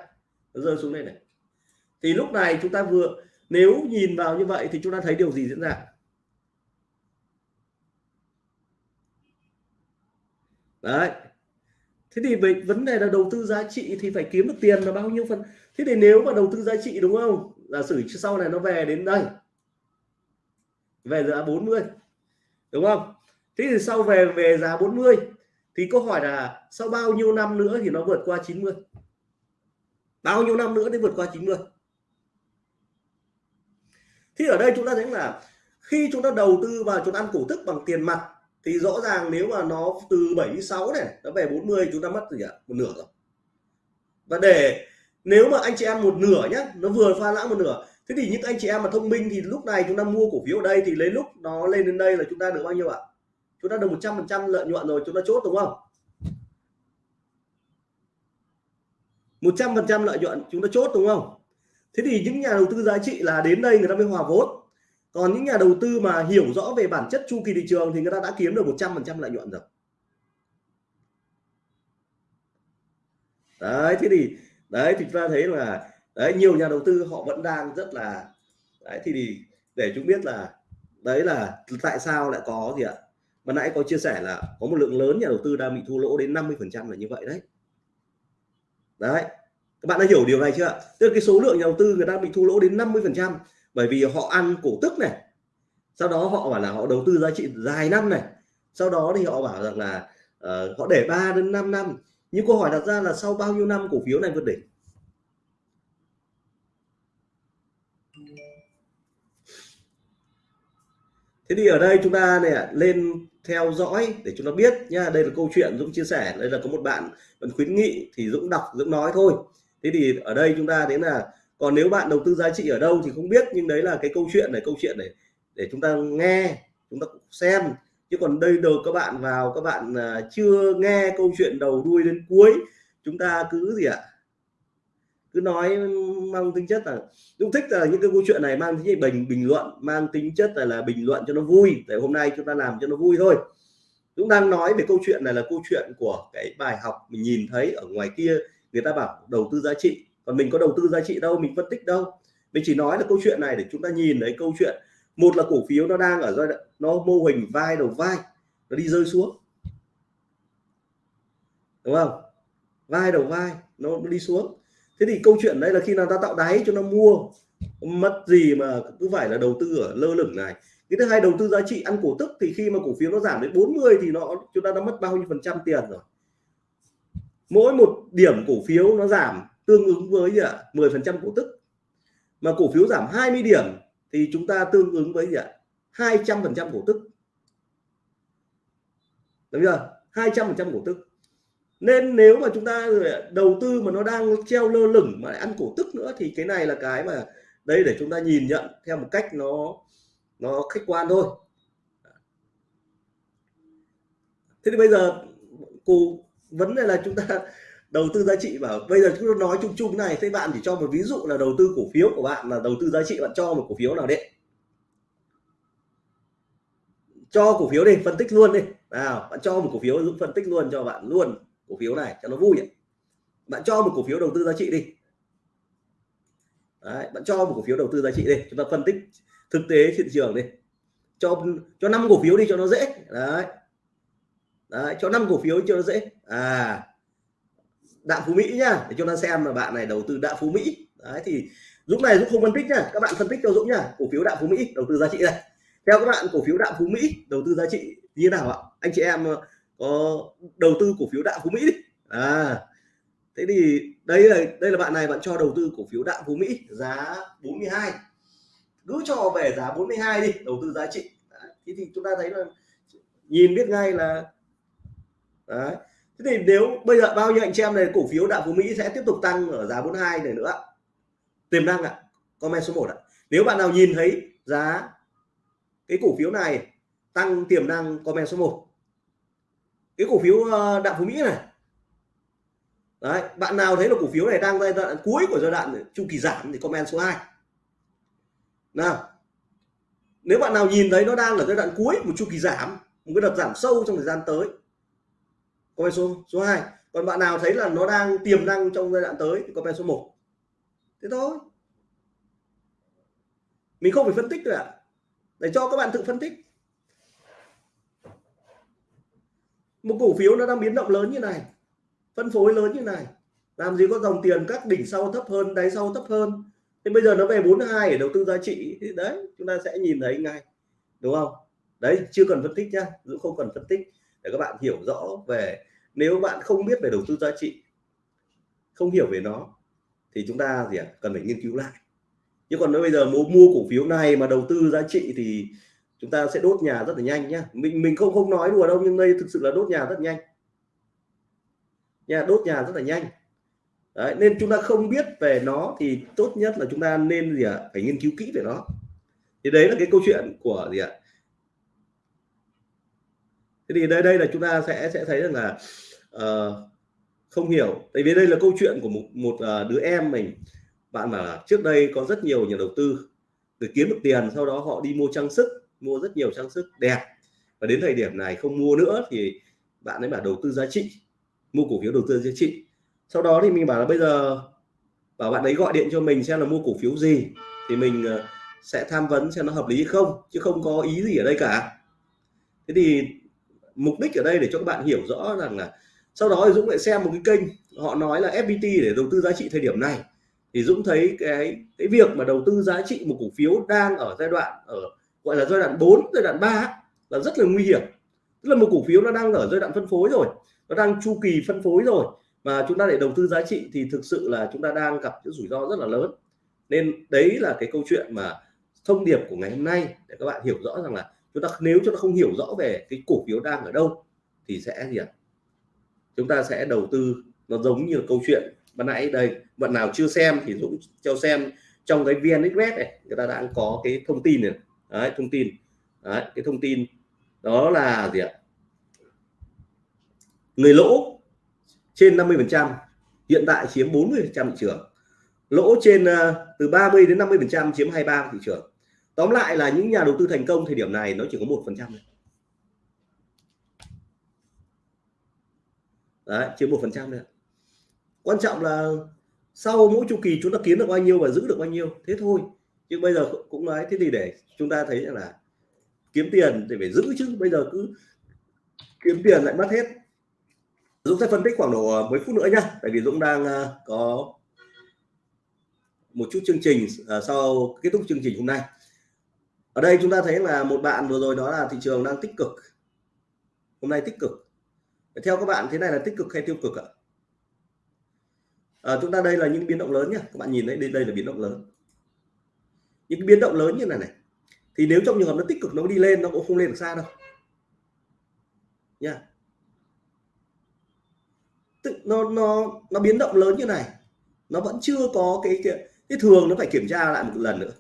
nó rơi xuống đây này. Thì lúc này chúng ta vừa, nếu nhìn vào như vậy thì chúng ta thấy điều gì diễn ra? Đấy thế thì về vấn đề là đầu tư giá trị thì phải kiếm được tiền là bao nhiêu phần? Thế thì nếu mà đầu tư giá trị đúng không? Giả sử sau này nó về đến đây, về giá 40 đúng không? Thế thì sau về về giá 40 thì câu hỏi là sau bao nhiêu năm nữa thì nó vượt qua 90 bao nhiêu năm nữa để vượt qua 90 thì ở đây chúng ta thấy là khi chúng ta đầu tư vào chúng ta ăn cổ tức bằng tiền mặt thì rõ ràng nếu mà nó từ 76 này, nó về 40 chúng ta mất gì ạ? Một nửa rồi. Và để nếu mà anh chị em một nửa nhé nó vừa pha lãng một nửa, thế thì những anh chị em mà thông minh thì lúc này chúng ta mua cổ phiếu ở đây thì lấy lúc nó lên đến đây là chúng ta được bao nhiêu ạ? Chúng ta được 100 phần trăm lợi nhuận rồi, chúng ta chốt đúng không? 100 phần trăm lợi nhuận, chúng ta chốt đúng không? Thế thì những nhà đầu tư giá trị là đến đây người ta mới hòa vốn còn những nhà đầu tư mà hiểu rõ về bản chất chu kỳ thị trường thì người ta đã kiếm được 100 phần trăm lợi nhuận rồi. Đấy, thế thì, đấy thì chúng ta thấy là, đấy, nhiều nhà đầu tư họ vẫn đang rất là, đấy, thì để chúng biết là, đấy là tại sao lại có gì ạ? Mà nãy có chia sẻ là có một lượng lớn nhà đầu tư đang bị thua lỗ đến 50 phần trăm là như vậy đấy. Đấy, các bạn đã hiểu điều này chưa tức là cái số lượng nhà đầu tư người ta bị thua lỗ đến 50 phần trăm bởi vì họ ăn cổ tức này sau đó họ bảo là họ đầu tư giá trị dài năm này sau đó thì họ bảo rằng là uh, họ để 3 đến 5 năm. Nhưng câu hỏi đặt ra là sau bao nhiêu năm cổ phiếu này vượt đỉnh? Thế thì ở đây chúng ta này lên theo dõi để chúng ta biết nha đây là câu chuyện Dũng chia sẻ đây là có một bạn vẫn khuyến nghị thì Dũng đọc Dũng nói thôi. Thế thì ở đây chúng ta đến là còn nếu bạn đầu tư giá trị ở đâu thì không biết nhưng đấy là cái câu chuyện này câu chuyện này để chúng ta nghe chúng ta xem. Chứ còn đây đầu các bạn vào các bạn à, chưa nghe câu chuyện đầu đuôi đến cuối chúng ta cứ gì ạ? Cứ nói mang tính chất là cũng thích là những cái câu chuyện này mang tính chất bình bình luận mang tính chất là, là bình luận cho nó vui. Để hôm nay chúng ta làm cho nó vui thôi. Chúng đang nói về câu chuyện này là câu chuyện của cái bài học mình nhìn thấy ở ngoài kia. Người ta bảo đầu tư giá trị còn mình có đầu tư giá trị đâu mình phân tích đâu. Mình chỉ nói là câu chuyện này để chúng ta nhìn thấy câu chuyện. Một là cổ phiếu nó đang ở giai đoạn nó mô hình vai đầu vai nó đi rơi xuống. Đúng không? Vai đầu vai nó, nó đi xuống. Thế thì câu chuyện đây là khi nào ta tạo đáy cho nó mua mất gì mà cứ phải là đầu tư ở lơ lửng này. Cái thứ hai đầu tư giá trị ăn cổ tức thì khi mà cổ phiếu nó giảm đến 40 thì nó chúng ta đã mất bao nhiêu phần trăm tiền rồi. Mỗi một điểm cổ phiếu nó giảm tương ứng với gì ạ? 10 phần trăm cổ tức. Mà cổ phiếu giảm 20 điểm thì chúng ta tương ứng với gì ạ? 200 phần trăm cổ tức. Đúng chưa? 200 phần trăm cổ tức. Nên nếu mà chúng ta đầu tư mà nó đang treo lơ lửng mà ăn cổ tức nữa thì cái này là cái mà đây để chúng ta nhìn nhận theo một cách nó nó khách quan thôi. Thế thì bây giờ cô vấn đề là chúng ta đầu tư giá trị bảo bây giờ chúng tôi nói chung chung này thế bạn chỉ cho một ví dụ là đầu tư cổ phiếu của bạn là đầu tư giá trị bạn cho một cổ phiếu nào đấy cho cổ phiếu đi phân tích luôn đi. Nào bạn cho một cổ phiếu giúp phân tích luôn cho bạn luôn cổ phiếu này cho nó vui. Ấy. bạn cho một cổ phiếu đầu tư giá trị đi. Đấy, bạn cho một cổ phiếu đầu tư giá trị đi chúng ta phân tích thực tế thị trường đi. Cho cho năm cổ phiếu đi cho nó dễ. Đấy. Đấy cho năm cổ phiếu cho nó dễ. À đạm phú mỹ nhá, để cho nó xem là bạn này đầu tư đạm phú mỹ đấy, thì dũng này dũng không phân tích nhá, các bạn phân tích cho dũng nhá, cổ phiếu đạm phú mỹ, đầu tư giá trị này theo các bạn, cổ phiếu đạm phú mỹ đầu tư giá trị như nào ạ anh chị em ờ, có đầu tư cổ phiếu đạm phú mỹ đi à thế thì đây là đây là bạn này bạn cho đầu tư cổ phiếu đạm phú mỹ, giá 42 cứ cho về giá 42 đi, đầu tư giá trị đấy. thế thì chúng ta thấy là nhìn biết ngay là, đấy thế thì nếu bây giờ bao nhiêu anh chị em này, cổ phiếu đạo phú mỹ sẽ tiếp tục tăng ở giá 42 này nữa tiềm năng ạ à. comment số 1 ạ à. nếu bạn nào nhìn thấy giá cái cổ phiếu này tăng tiềm năng, comment số 1 cái cổ phiếu ờ, đạo phú mỹ này đấy, bạn nào thấy là cổ phiếu này đang giai đoạn cuối của giai đoạn chu kỳ giảm thì comment số 2 nào, nếu bạn nào nhìn thấy nó đang ở giai đoạn cuối một chu kỳ giảm, một cái đợt giảm sâu trong thời gian tới comment số số 2 còn bạn nào thấy là nó đang tiềm năng trong giai đoạn tới thì comment số 1 thế thôi. Mình không phải phân tích rồi ạ. Để cho các bạn tự phân tích. Một cổ phiếu nó đang biến động lớn như này, phân phối lớn như này, làm gì có dòng tiền các đỉnh sau thấp hơn, đáy sau thấp hơn. Thế bây giờ nó về 42 để đầu tư giá trị. Thì đấy, chúng ta sẽ nhìn thấy ngay. Đúng không? Đấy, chưa cần phân tích nhá cũng không cần phân tích để các bạn hiểu rõ về nếu bạn không biết về đầu tư giá trị không hiểu về nó thì chúng ta gì à, cần phải nghiên cứu lại. Chứ còn nếu bây giờ mua mua cổ phiếu này mà đầu tư giá trị thì chúng ta sẽ đốt nhà rất là nhanh nhá. Mình mình không không nói đùa đâu nhưng đây thực sự là đốt nhà rất nhanh. Nha đốt nhà rất là nhanh. Đấy, nên chúng ta không biết về nó thì tốt nhất là chúng ta nên gì ạ? À? phải nghiên cứu kỹ về nó. Thì đấy là cái câu chuyện của gì ạ? à? Thế thì đây đây là chúng ta sẽ sẽ thấy rằng là uh, không hiểu. Tại vì đây là câu chuyện của một một uh, đứa em mình. Bạn mà trước đây có rất nhiều nhà đầu tư để kiếm được tiền sau đó họ đi mua trang sức mua rất nhiều trang sức đẹp. Và đến thời điểm này không mua nữa thì bạn ấy bảo đầu tư giá trị mua cổ phiếu đầu tư giá trị. Sau đó thì mình bảo là bây giờ bảo bạn ấy gọi điện cho mình xem là mua cổ phiếu gì thì mình ờ, sẽ tham vấn xem nó hợp lý không chứ không có ý gì ở đây cả. Thế thì mục đích ở đây để cho các bạn hiểu rõ rằng là sau đó thì Dũng lại xem một cái kênh, họ nói là FPT để đầu tư giá trị thời điểm này. Thì Dũng thấy cái cái việc mà đầu tư giá trị một cổ phiếu đang ở giai đoạn ở, gọi là giai đoạn 4 giai đoạn 3 là rất là nguy hiểm. Tức là một cổ phiếu nó đang ở giai đoạn phân phối rồi, nó đang chu kỳ phân phối rồi. Mà chúng ta để đầu tư giá trị thì thực sự là chúng ta đang gặp những rủi ro rất là lớn. Nên đấy là cái câu chuyện mà thông điệp của ngày hôm nay để các bạn hiểu rõ rằng là chúng ta nếu chúng ta không hiểu rõ về cái cổ phiếu đang ở đâu thì sẽ gì ạ? Chúng ta sẽ đầu tư nó giống như câu chuyện ban nãy đây. Bạn nào chưa xem thì Dũng cho xem trong cái VN Express này người ta đang có cái thông tin này. Đấy, thông tin. Đấy, cái thông tin đó là gì ạ? Người lỗ trên 50 phần trăm hiện tại chiếm 40 phần trăm thị trường. Lỗ trên uh, từ 30 đến 50 phần trăm chiếm 23 thị trường tóm lại là những nhà đầu tư thành công thời điểm này nó chỉ có một phần trăm đấy, chiếm một phần trăm nữa quan trọng là sau mỗi chu kỳ chúng ta kiếm được bao nhiêu và giữ được bao nhiêu, thế thôi. Chứ bây giờ cũng nói, thế thì để chúng ta thấy là kiếm tiền thì phải giữ chứ. Bây giờ cứ kiếm tiền lại mất hết. Dũng sẽ phân tích khoảng độ ờ, mấy phút nữa nhá tại vì Dũng đang ờ, có một chút chương trình ờ, sau kết thúc chương trình hôm nay ở đây chúng ta thấy là một bạn vừa rồi đó là thị trường đang tích cực. Hôm nay tích cực. Theo các bạn thế này là tích cực hay tiêu cực ạ? À, chúng ta đây là những biến động lớn nhá. Các bạn nhìn thấy đây đây là biến động lớn. Những cái biến động lớn như này này. Thì nếu trong trường hợp nó tích cực nó đi lên nó cũng không lên được xa đâu. Nha. Tức nó nó nó biến động lớn như này. Nó vẫn chưa có cái cái, cái thường nó phải kiểm tra lại một lần nữa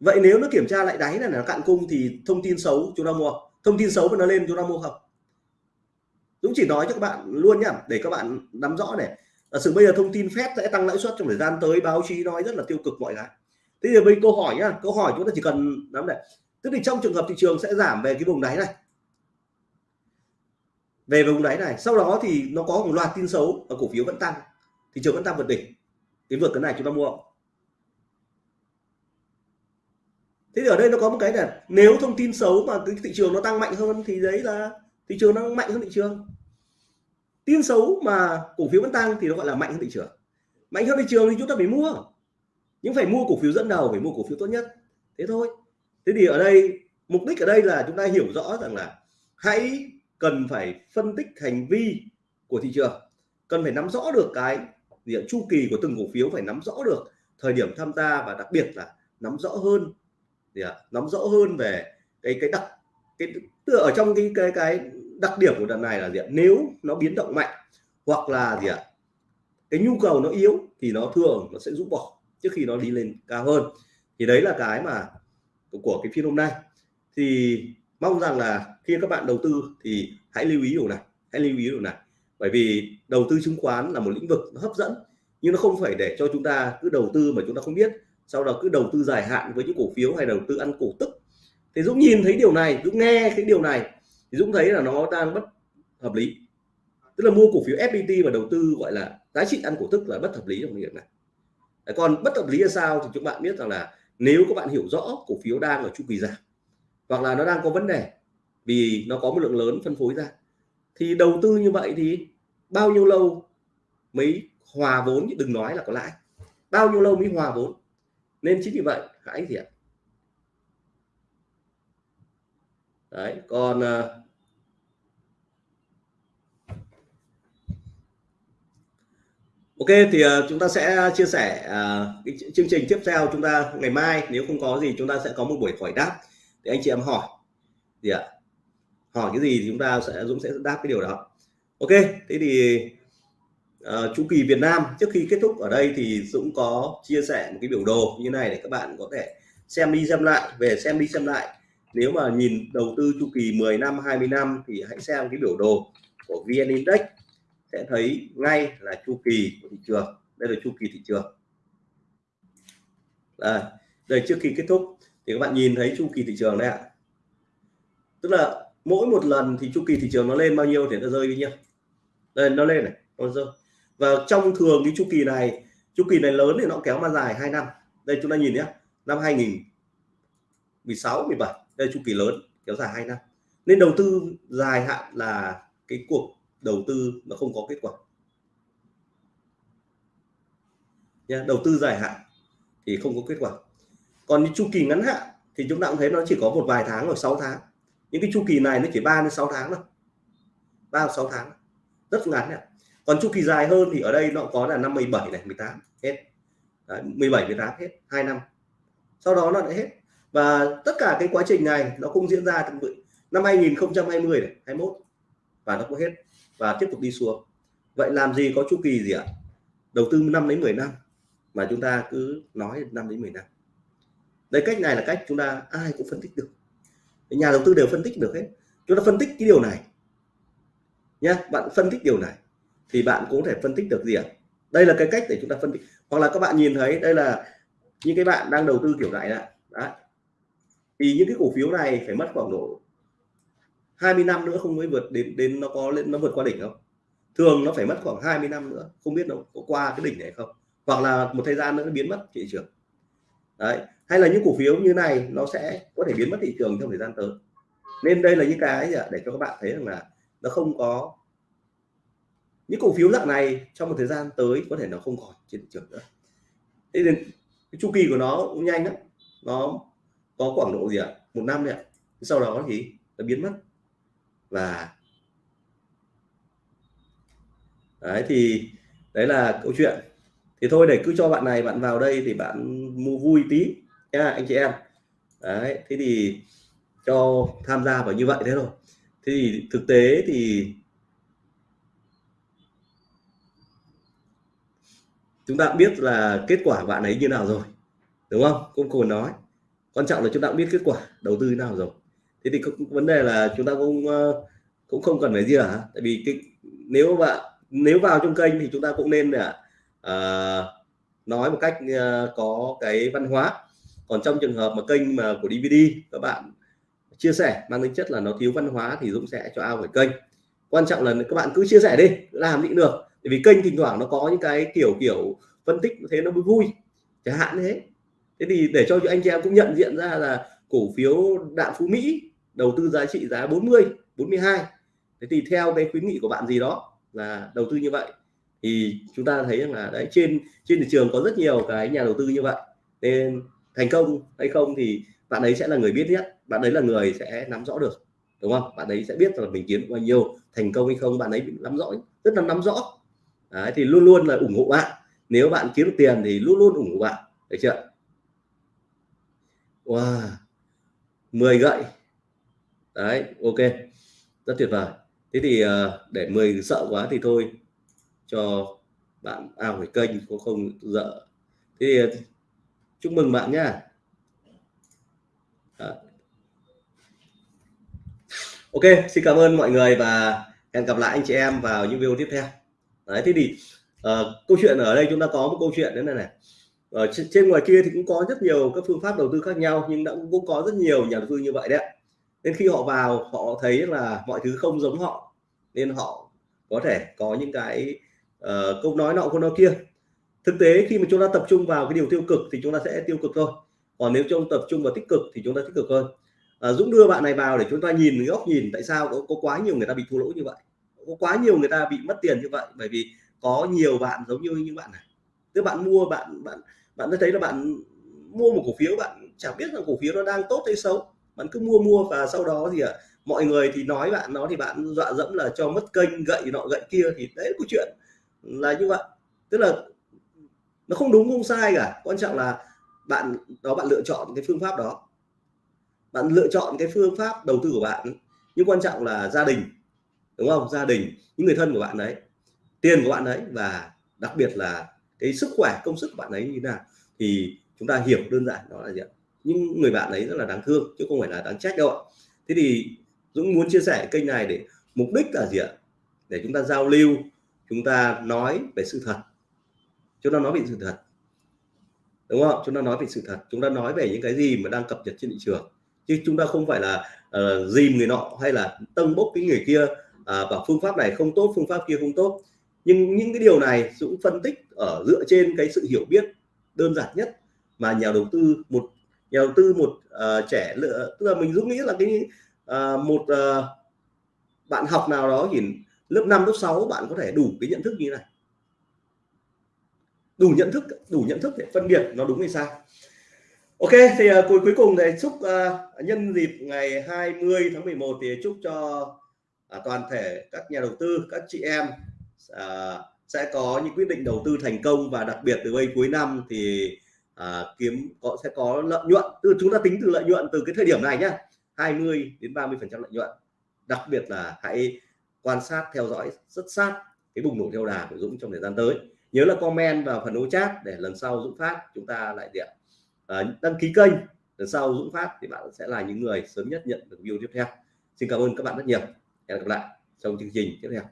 vậy nếu nó kiểm tra lại đáy này là cạn cung thì thông tin xấu chúng ta mua. Thông tin xấu mà nó lên chúng ta mua không? Dũng chỉ nói cho các bạn luôn nhá, để các bạn nắm rõ này. Là sự bây giờ thông tin phép sẽ tăng lãi suất trong thời gian tới, báo chí nói rất là tiêu cực mọi cái. Thế giờ bây câu hỏi nhá, câu hỏi chúng ta chỉ cần nắm này. Tức thì trong trường hợp thị trường sẽ giảm về cái vùng đáy này. Về vùng đáy này, sau đó thì nó có một loạt tin xấu và cổ phiếu vẫn tăng. Thị trường vẫn tăng vượt đỉnh. Cái vượt cái này chúng ta mua. Thế thì ở đây nó có một cái là nếu thông tin xấu mà cái thị trường nó tăng mạnh hơn thì đấy là thị trường nó mạnh hơn thị trường. Tin xấu mà cổ phiếu vẫn tăng thì nó gọi là mạnh hơn thị trường. Mạnh hơn thị trường thì chúng ta phải mua. Nhưng phải mua cổ phiếu dẫn đầu, phải mua cổ phiếu tốt nhất. Thế thôi. Thế thì ở đây, mục đích ở đây là chúng ta hiểu rõ rằng là hãy cần phải phân tích hành vi của thị trường. Cần phải nắm rõ được cái gì chu kỳ của từng cổ phiếu phải nắm rõ được thời điểm tham gia và đặc biệt là nắm rõ hơn gì ạ à, nắm rõ hơn về cái cái đặc, cái tựa ở trong cái cái cái đặc điểm của đợt này là gì ạ? Nếu nó biến động mạnh hoặc là gì ạ? Cái nhu cầu nó yếu thì nó thường nó sẽ rút bỏ trước khi nó đi lên cao hơn. Thì đấy là cái mà của cái phiên hôm nay. Thì mong rằng là khi các bạn đầu tư thì hãy lưu ý điều này, hãy lưu ý điều này. Bởi vì đầu tư chứng khoán là một lĩnh vực nó hấp dẫn nhưng nó không phải để cho chúng ta cứ đầu tư mà chúng ta không biết sau đó cứ đầu tư dài hạn với những cổ phiếu hay đầu tư ăn cổ tức. Thì Dũng nhìn thấy điều này, Dũng nghe cái điều này, thì Dũng thấy là nó đang bất hợp lý. Tức là mua cổ phiếu FPT và đầu tư gọi là giá trị ăn cổ tức là bất hợp lý trong việc này. Còn bất hợp lý là sao thì chúng bạn biết rằng là nếu các bạn hiểu rõ cổ phiếu đang ở chu kỳ giảm, hoặc là nó đang có vấn đề vì nó có một lượng lớn phân phối ra, thì đầu tư như vậy thì bao nhiêu lâu mới hòa vốn? Đừng nói là có lãi. Bao nhiêu lâu mới hòa vốn? Nên chính vì vậy hãy gì ạ. Đấy còn à, Ok thì uh, chúng ta sẽ chia sẻ uh, cái chương trình tiếp theo chúng ta ngày mai. Nếu không có gì chúng ta sẽ có một buổi hỏi đáp thì anh chị em hỏi. Gì ạ? Hỏi cái gì thì chúng ta sẽ Dũng sẽ đáp cái điều đó. Ok thế thì uh, chu kỳ Việt Nam. Trước khi kết thúc ở đây thì Dũng có chia sẻ một cái biểu đồ như này để các bạn có thể xem đi xem lại về xem đi xem lại. Nếu mà nhìn đầu tư chu kỳ 10 năm 20 năm thì hãy xem cái biểu đồ của VN Index. Sẽ thấy ngay là chu kỳ của thị trường. Đây là chu kỳ thị trường. Đây, đây trước khi kết thúc thì các bạn nhìn thấy chu kỳ thị trường đấy ạ. Tức là mỗi một lần thì chu kỳ thị trường nó lên bao nhiêu thì nó rơi bao nhiêu đây nó lên này nó rơi và trong thường cái chu kỳ này, chu kỳ này lớn thì nó kéo mà dài 2 năm. Đây chúng ta nhìn nhé, năm 2016 17 đây chu kỳ lớn, kéo dài 2 năm. Nên đầu tư dài hạn là cái cuộc đầu tư nó không có kết quả. Nhé đầu tư dài hạn thì không có kết quả. Còn chu kỳ ngắn hạn thì chúng ta cũng thấy nó chỉ có một vài tháng hoặc 6 tháng. Những cái chu kỳ này nó chỉ 3 đến 6 tháng thôi. 3 6 tháng. Rất ngắn này còn chu kỳ dài hơn thì ở đây nó có là năm 17 này 18 hết. Đấy, 17 18 hết 2 năm. Sau đó nó lại hết. Và tất cả cái quá trình này nó cũng diễn ra năm 2020 này 21 và nó cũng hết. Và tiếp tục đi xuống. Vậy làm gì có chu kỳ gì ạ? Đầu tư 5 đến 10 năm mà chúng ta cứ nói 5 đến 10 năm. Đây cách này là cách chúng ta ai cũng phân tích được. Nhà đầu tư đều phân tích được hết. Chúng ta phân tích cái điều này nhé bạn phân tích điều này thì bạn cũng có thể phân tích được gì ạ? Đây là cái cách để chúng ta phân tích. Hoặc là các bạn nhìn thấy đây là những cái bạn đang đầu tư kiểu này ạ. Thì những cái cổ phiếu này phải mất khoảng độ 20 năm nữa không mới vượt đến đến nó có lên, nó vượt qua đỉnh không? Thường nó phải mất khoảng 20 năm nữa, không biết nó có qua cái đỉnh này không? Hoặc là một thời gian nữa nó biến mất thị trường. Đấy. Hay là những cổ phiếu như này nó sẽ có thể biến mất thị trường trong thời gian tới. Nên đây là những cái để cho các bạn thấy rằng là nó không có những cổ phiếu dạng này trong một thời gian tới có thể nó không còn trên thị trường nữa. Thế nên cái chu kỳ của nó cũng nhanh lắm. Nó có khoảng độ gì ạ? Một năm đấy ạ. Sau đó thì nó biến mất. Và đấy, thì đấy là câu chuyện. Thì thôi, để cứ cho bạn này bạn vào đây thì bạn mua vui tí nha anh chị em. Đấy, thế thì cho tham gia vào như vậy thế thôi. Thế thì thực tế thì chúng ta biết là kết quả bạn ấy như nào rồi đúng không? Cũng còn nói. Quan trọng là chúng ta cũng biết kết quả đầu tư như nào rồi. Thế thì vấn đề là chúng ta cũng ờ, cũng không cần phải gì cả. Tại vì cái nếu bạn nếu vào trong kênh thì chúng ta cũng nên là uh, nói một cách uh, có cái văn hóa. Còn trong trường hợp mà kênh mà của DVD các bạn chia sẻ mang tính chất là nó thiếu văn hóa thì Dũng sẽ cho ao khỏi kênh. Quan trọng là các bạn cứ chia sẻ đi làm gì được vì kênh thỉnh thoảng nó có những cái kiểu kiểu phân tích thế nó mới vui, chẳng hạn thế. Thế thì để cho anh chị em cũng nhận diện ra là cổ phiếu đạm phú mỹ đầu tư giá trị giá 40 42 thế thì theo cái khuyến nghị của bạn gì đó là đầu tư như vậy. Thì chúng ta thấy rằng là đấy, trên trên thị trường có rất nhiều cái nhà đầu tư như vậy. Nên thành công hay không thì bạn ấy sẽ là người biết nhất, bạn ấy là người sẽ nắm rõ được, đúng không? Bạn ấy sẽ biết là mình kiếm bao nhiêu, thành công hay không, bạn ấy nắm rõ, rất là nắm rõ. Đấy, thì luôn luôn là ủng hộ bạn. Nếu bạn kiếm được tiền thì luôn luôn ủng hộ bạn. Được chưa? Wow 10 gậy. Đấy ok. Rất tuyệt vời. Thế thì ờ, để 10 sợ quá thì thôi cho bạn ao à, kênh có không dợ thế thì ờ, chúc mừng bạn nhá. Ok xin cảm ơn mọi người và hẹn gặp lại anh chị em vào những video tiếp theo đấy thế thì uh, câu chuyện ở đây chúng ta có một câu chuyện thế này này. Ở trên, trên ngoài kia thì cũng có rất nhiều các phương pháp đầu tư khác nhau nhưng đã cũng có rất nhiều nhà đầu tư như vậy đấy nên khi họ vào họ thấy là mọi thứ không giống họ nên họ có thể có những cái uh, câu nói nọ câu nói kia. Thực tế khi mà chúng ta tập trung vào cái điều tiêu cực thì chúng ta sẽ tiêu cực thôi. Còn nếu chúng tập trung vào tích cực thì chúng ta tích cực hơn. À, Dũng đưa bạn này vào để chúng ta nhìn góc nhìn tại sao có, có quá nhiều người ta bị thua lỗ như vậy có quá nhiều người ta bị mất tiền như vậy bởi vì có nhiều bạn giống như những bạn này. Tức bạn mua bạn bạn bạn đã thấy là bạn mua một cổ phiếu bạn chẳng biết là cổ phiếu nó đang tốt hay xấu. Bạn cứ mua mua và sau đó thì à, mọi người thì nói bạn nó thì bạn dọa dẫm là cho mất kênh gậy nọ gậy kia thì đấy câu chuyện là như vậy. Tức là nó không đúng không sai cả. Quan trọng là bạn đó bạn lựa chọn cái phương pháp đó. Bạn lựa chọn cái phương pháp đầu tư của bạn. Nhưng quan trọng là gia đình đúng không? Gia đình những người thân của bạn đấy tiền của bạn đấy và đặc biệt là cái sức khỏe công sức của bạn ấy như thế nào thì chúng ta hiểu đơn giản đó là gì ạ? Những người bạn ấy rất là đáng thương chứ không phải là đáng trách đâu ạ. Thế thì Dũng muốn chia sẻ kênh này để mục đích là gì ạ? Để chúng ta giao lưu chúng ta nói về sự thật. Chúng ta nói về sự thật. Đúng không? Chúng ta nói về sự thật chúng ta nói về những cái gì mà đang cập nhật trên thị trường. Chứ chúng ta không phải là uh, dìm người nọ hay là tâng bốc cái người kia và bảo phương pháp này không tốt phương pháp kia không tốt. Nhưng những cái điều này Dũng phân tích ở dựa trên cái sự hiểu biết đơn giản nhất mà nhà đầu tư một nhà đầu tư một uh, trẻ lựa tức là mình Dũng nghĩ là cái uh, một uh, bạn học nào đó thì lớp 5 lớp 6 bạn có thể đủ cái nhận thức như này. Đủ nhận thức đủ nhận thức để phân biệt nó đúng hay sai. Ok thì uh, cuối cuối cùng thì chúc uh, nhân dịp ngày 20 tháng 11 thì chúc cho à, toàn thể các nhà đầu tư các chị em à, sẽ có những quyết định đầu tư thành công và đặc biệt từ đây cuối năm thì à, kiếm có sẽ có lợi nhuận. Từ chúng ta tính từ lợi nhuận từ cái thời điểm này nhé 20 đến 30 phần trăm lợi nhuận. Đặc biệt là hãy quan sát theo dõi rất sát cái bùng nổ theo đà của Dũng trong thời gian tới. Nhớ là comment vào phần ô chat để lần sau Dũng phát chúng ta lại điện à, đăng ký kênh lần sau Dũng phát thì bạn sẽ là những người sớm nhất nhận được video tiếp theo. Xin cảm ơn các bạn rất nhiều hẹn gặp lại trong chương trình tiếp theo.